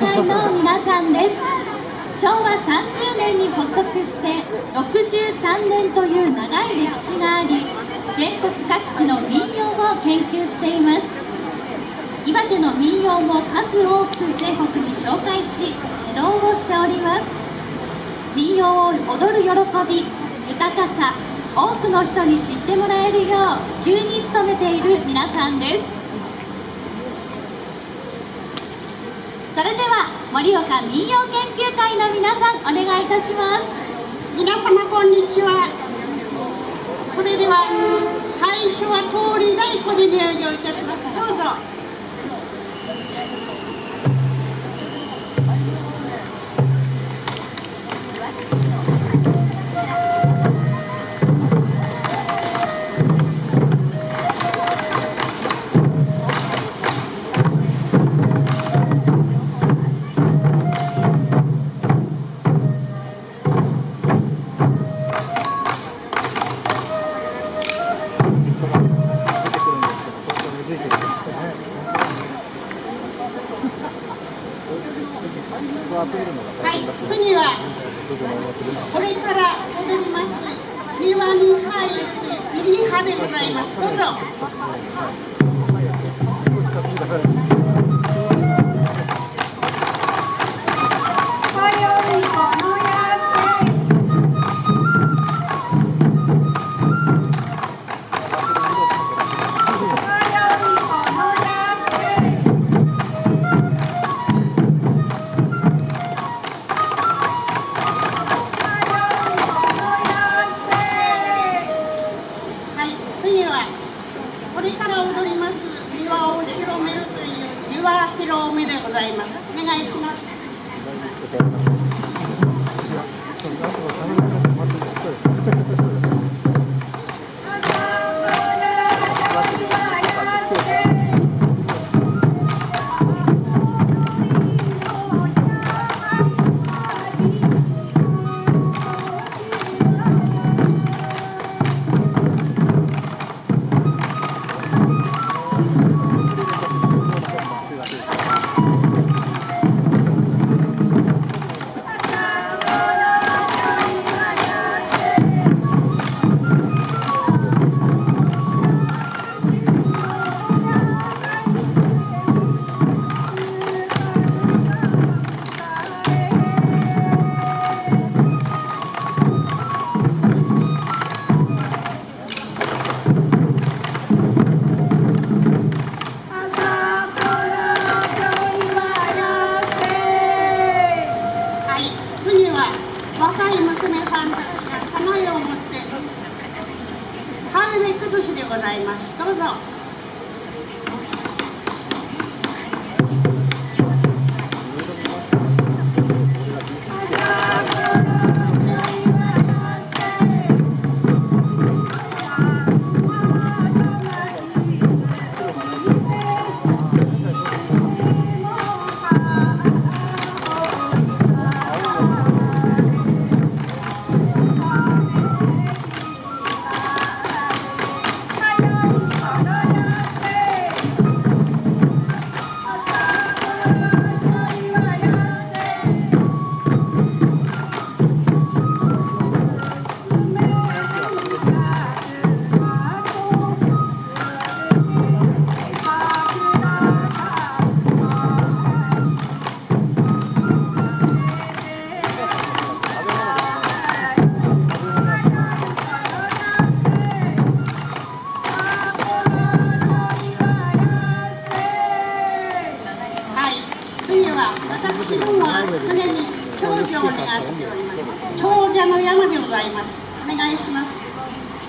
会の皆さんです。昭和30年に発足して63年という長い歴史があり全国各地の民謡を研究しています。岩手の民謡も数多く全国に紹介し指導をしております。民謡を踊る喜び豊かさ多くの人に知ってもらえるよう急に努めている皆さんです。それでは盛岡民謡研究会の皆さんお願いいたします。皆様こんにちは。それでは最初は通り太鼓で入場いたします。どうぞ。これから踊ります。庭に入って入り派でございます。どうぞ。います。お願いします。ございます。どうぞ。します。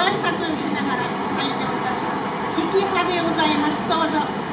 挨拶しながら開場いたします。引き羽でございます。どうぞ。